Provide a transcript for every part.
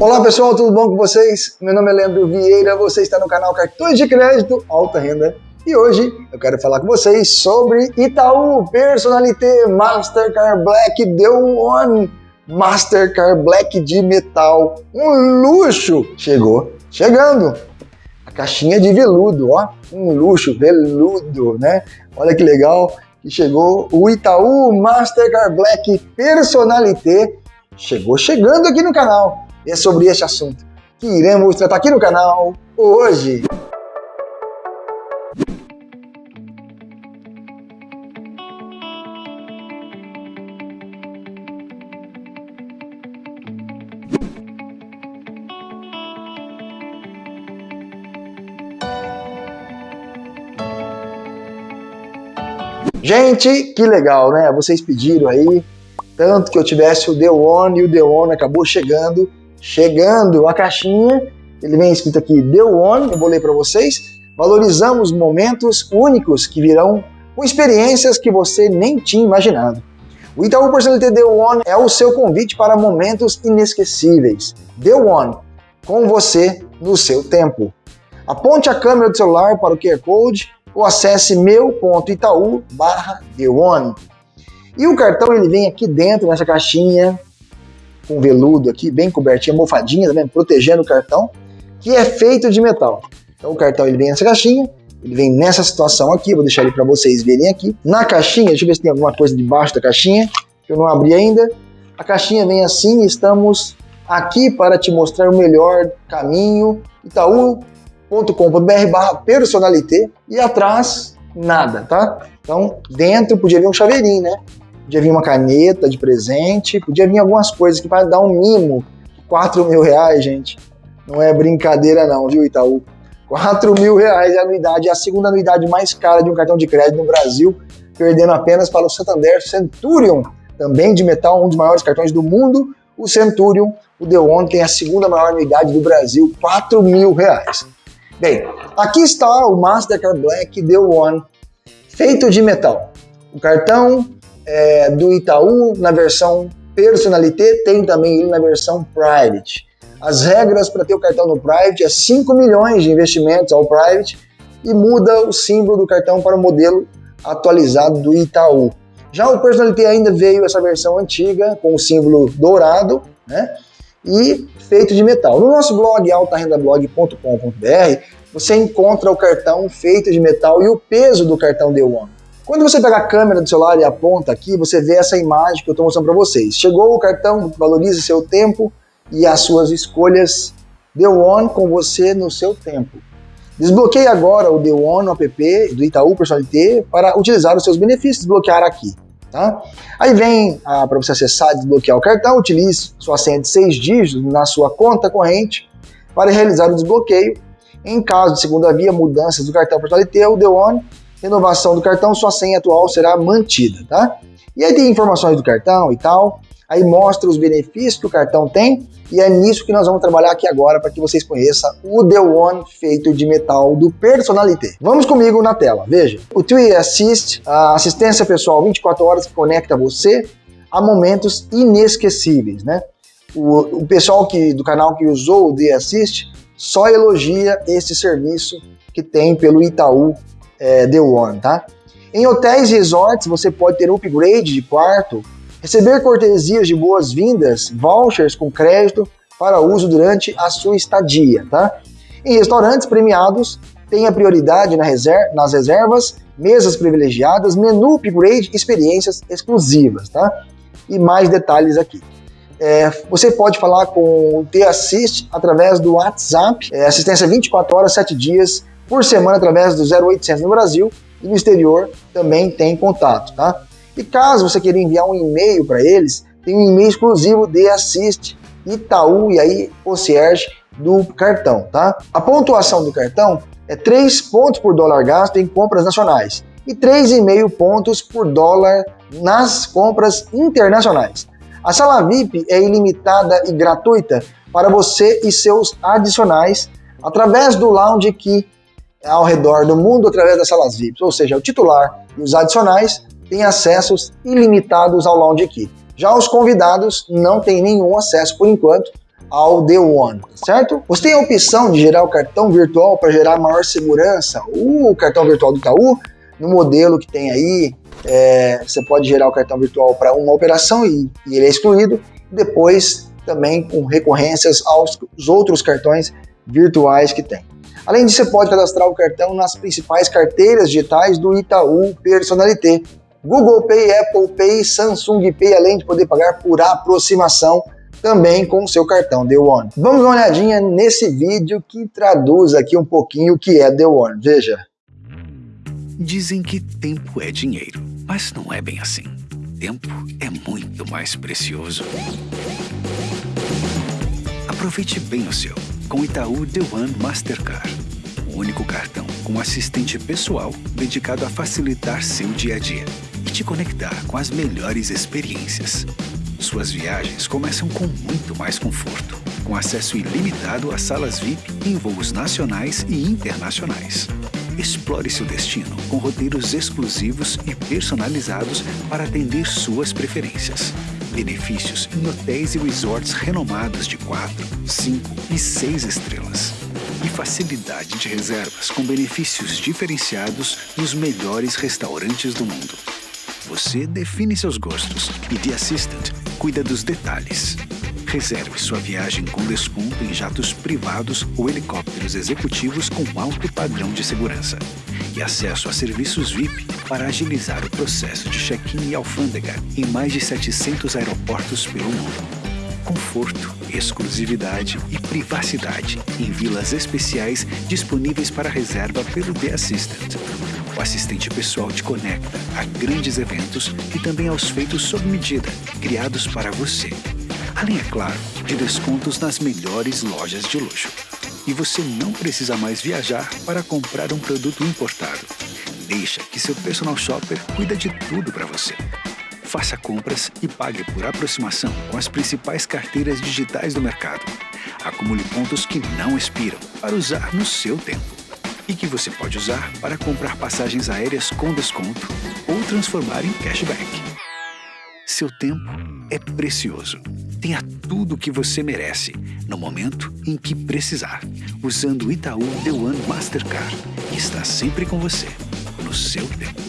Olá pessoal, tudo bom com vocês? Meu nome é Leandro Vieira, você está no canal Cartões de Crédito Alta Renda e hoje eu quero falar com vocês sobre Itaú Personalité Mastercard Black Deu One Mastercard Black de metal, um luxo! Chegou, chegando! A caixinha de veludo, ó, um luxo, veludo, né? Olha que legal que chegou o Itaú Mastercard Black Personalité, chegou chegando aqui no canal e é sobre este assunto que iremos tratar aqui no canal hoje. Gente, que legal, né? Vocês pediram aí, tanto que eu tivesse o The One e o The One acabou chegando chegando a caixinha, ele vem escrito aqui The One, eu vou ler para vocês. Valorizamos momentos únicos que virão com experiências que você nem tinha imaginado. O Itaú Personalité The One é o seu convite para momentos inesquecíveis. The One, com você no seu tempo. Aponte a câmera do celular para o QR Code ou acesse meu.itaú barra. E o cartão ele vem aqui dentro nessa caixinha, com veludo aqui, bem cobertinha, mofadinha, tá vendo? Protegendo o cartão, que é feito de metal. Então o cartão ele vem nessa caixinha, ele vem nessa situação aqui, vou deixar ele para vocês verem aqui. Na caixinha, deixa eu ver se tem alguma coisa debaixo da caixinha, que eu não abri ainda. A caixinha vem assim, estamos aqui para te mostrar o melhor caminho, itaú.com.br barra personalité e atrás nada, tá? Então dentro podia vir um chaveirinho, né? Podia vir uma caneta de presente, podia vir algumas coisas que para dar um mimo. 4 mil reais, gente. Não é brincadeira não, viu, Itaú? 4 mil reais é a anuidade, é a segunda anuidade mais cara de um cartão de crédito no Brasil, perdendo apenas para o Santander Centurion, também de metal, um dos maiores cartões do mundo. O Centurion, o The One, tem a segunda maior anuidade do Brasil, 4 mil reais. Bem, aqui está o Mastercard Black The One, feito de metal. O cartão é, do Itaú na versão Personalité, tem também ele na versão Private. As regras para ter o cartão no Private é 5 milhões de investimentos ao Private e muda o símbolo do cartão para o modelo atualizado do Itaú. Já o Personalité ainda veio essa versão antiga com o símbolo dourado, né? E feito de metal. No nosso blog altarendablog.com.br você encontra o cartão feito de metal e o peso do cartão The One. Quando você pega a câmera do celular e aponta aqui, você vê essa imagem que eu estou mostrando para vocês. Chegou o cartão, valorize seu tempo e as suas escolhas The One com você no seu tempo. Desbloqueie agora o The One app do Itaú Personalité para utilizar os seus benefícios, desbloquear aqui. Tá? Aí vem ah, para você acessar e desbloquear o cartão, utilize sua senha de seis dígitos na sua conta corrente para realizar o desbloqueio. Em caso de segunda via, mudanças do cartão Personalité, o The One renovação do cartão, sua senha atual será mantida, tá? E aí tem informações do cartão e tal, aí mostra os benefícios que o cartão tem, e é nisso que nós vamos trabalhar aqui agora para que vocês conheçam o The One feito de metal do Personalité. Vamos comigo na tela, veja. O TUI Assist, a assistência pessoal 24 horas que conecta você a momentos inesquecíveis, né? O, o pessoal que, do canal que usou o The Assist só elogia esse serviço que tem pelo Itaú é, The One, tá? Em hotéis e resorts, você pode ter upgrade de quarto, receber cortesias de boas-vindas, vouchers com crédito para uso durante a sua estadia, tá? Em restaurantes premiados, tenha prioridade na nas reservas, mesas privilegiadas, menu upgrade, experiências exclusivas, tá? E mais detalhes aqui. É, você pode falar com o T-Assist através do WhatsApp, é, assistência 24 horas, 7 dias, por semana através do 0800 no Brasil e no exterior também tem contato, tá? E caso você queira enviar um e-mail para eles, tem um e-mail exclusivo de Assist Itaú e aí Concierge do cartão, tá? A pontuação do cartão é 3 pontos por dólar gasto em compras nacionais e 3,5 pontos por dólar nas compras internacionais. A sala VIP é ilimitada e gratuita para você e seus adicionais através do Lounge Key ao redor do mundo através das salas VIPs, ou seja, o titular e os adicionais têm acessos ilimitados ao Lounge Key. Já os convidados não têm nenhum acesso por enquanto ao The One, certo? Você tem a opção de gerar o cartão virtual para gerar maior segurança. O cartão virtual do Itaú, no modelo que tem aí, é, você pode gerar o cartão virtual para uma operação e, e, ele é excluído. Depois, também com recorrências aos outros cartões virtuais que tem. Além disso, você pode cadastrar o cartão nas principais carteiras digitais do Itaú Personalité, Google Pay, Apple Pay, Samsung Pay, além de poder pagar por aproximação também com o seu cartão The One. Vamos dar uma olhadinha nesse vídeo que traduz aqui um pouquinho o que é The One. Veja. Dizem que tempo é dinheiro, mas não é bem assim. Tempo é muito mais precioso. Aproveite bem o seu com Itaú The One Mastercard, o único cartão com assistente pessoal dedicado a facilitar seu dia a dia e te conectar com as melhores experiências. Suas viagens começam com muito mais conforto, com acesso ilimitado a salas VIP em voos nacionais e internacionais. Explore seu destino com roteiros exclusivos e personalizados para atender suas preferências benefícios em hotéis e resorts renomados de 4, 5 e 6 estrelas. E facilidade de reservas com benefícios diferenciados nos melhores restaurantes do mundo. Você define seus gostos e The Assistant cuida dos detalhes. Reserve sua viagem com desconto em jatos privados ou helicópteros executivos com alto padrão de segurança e acesso a serviços VIP para agilizar o processo de check-in e alfândega em mais de 700 aeroportos pelo mundo. Conforto, exclusividade e privacidade em vilas especiais disponíveis para reserva pelo The Assistant. O assistente pessoal te conecta a grandes eventos e também aos feitos sob medida, criados para você. Além, é claro, de descontos nas melhores lojas de luxo e você não precisa mais viajar para comprar um produto importado. Deixa que seu personal shopper cuida de tudo para você. Faça compras e pague por aproximação com as principais carteiras digitais do mercado. Acumule pontos que não expiram para usar no seu tempo e que você pode usar para comprar passagens aéreas com desconto ou transformar em cashback. Seu tempo é precioso Tenha tudo o que você merece, no momento em que precisar, usando o Itaú The One Mastercard, que está sempre com você, no seu tempo.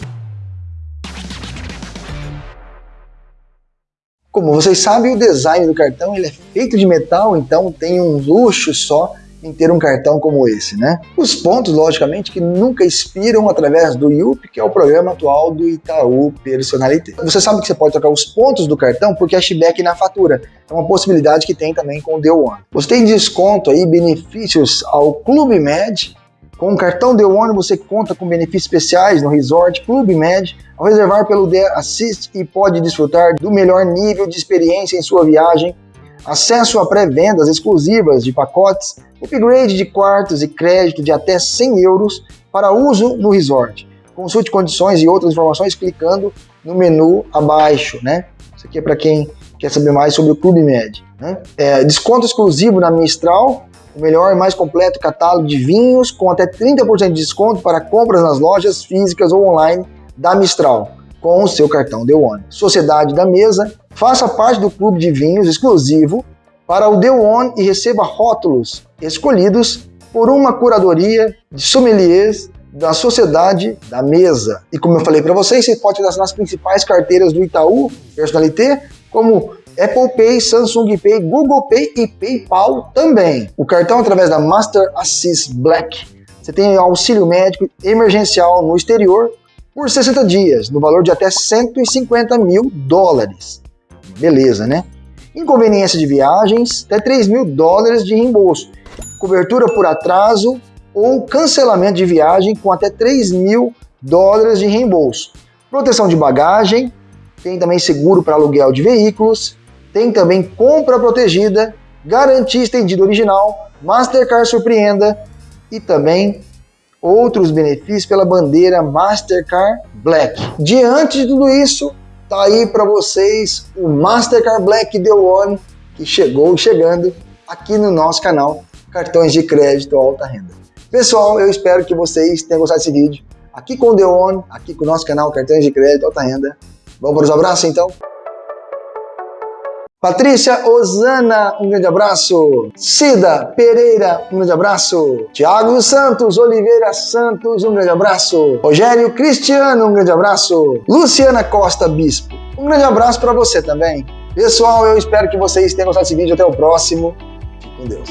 Como vocês sabem, o design do cartão ele é feito de metal, então tem um luxo só em ter um cartão como esse, né? Os pontos, logicamente, que nunca expiram através do IUP, que é o programa atual do Itaú Personalité. Você sabe que você pode trocar os pontos do cartão por cashback na fatura. É uma possibilidade que tem também com o The One. Você tem desconto aí, benefícios ao Clube Med. Com o cartão The One você conta com benefícios especiais no Resort Clube Med ao reservar pelo The Assist e pode desfrutar do melhor nível de experiência em sua viagem acesso a pré-vendas exclusivas de pacotes, upgrade de quartos e crédito de até 100 euros para uso no resort. Consulte condições e outras informações clicando no menu abaixo, né? Isso aqui é para quem quer saber mais sobre o Clube Med. Né? É, desconto exclusivo na Mistral, o melhor e mais completo catálogo de vinhos, com até 30% de desconto para compras nas lojas físicas ou online da Mistral, com o seu cartão The One. Sociedade da Mesa, Faça parte do clube de vinhos exclusivo para o The One e receba rótulos escolhidos por uma curadoria de sommeliers da Sociedade da Mesa. E como eu falei para vocês, você pode cadastrar nas principais carteiras do Itaú Personalité, como Apple Pay, Samsung Pay, Google Pay e PayPal também. O cartão através da Master Assist Black. Você tem auxílio médico emergencial no exterior por 60 dias, no valor de até 150 mil dólares beleza, né? Inconveniência de viagens, até 3 mil dólares de reembolso. Cobertura por atraso ou cancelamento de viagem com até 3 mil dólares de reembolso. Proteção de bagagem, tem também seguro para aluguel de veículos, tem também compra protegida, garantia estendida original, Mastercard Surpreenda e também outros benefícios pela bandeira Mastercard Black. Diante de tudo isso, Tá aí para vocês o Mastercard Black The One que chegou chegando aqui no nosso canal Cartões de Crédito Alta Renda. Pessoal, eu espero que vocês tenham gostado desse vídeo. Aqui com o The One, aqui com o nosso canal Cartões de Crédito Alta Renda. Vamos para os abraços então? Patrícia Osana, um grande abraço. Cida Pereira, um grande abraço. Tiago Santos Oliveira Santos, um grande abraço. Rogério Cristiano, um grande abraço. Luciana Costa Bispo, um grande abraço para você também. Pessoal, eu espero que vocês tenham gostado desse vídeo. Até o próximo. Fique com Deus.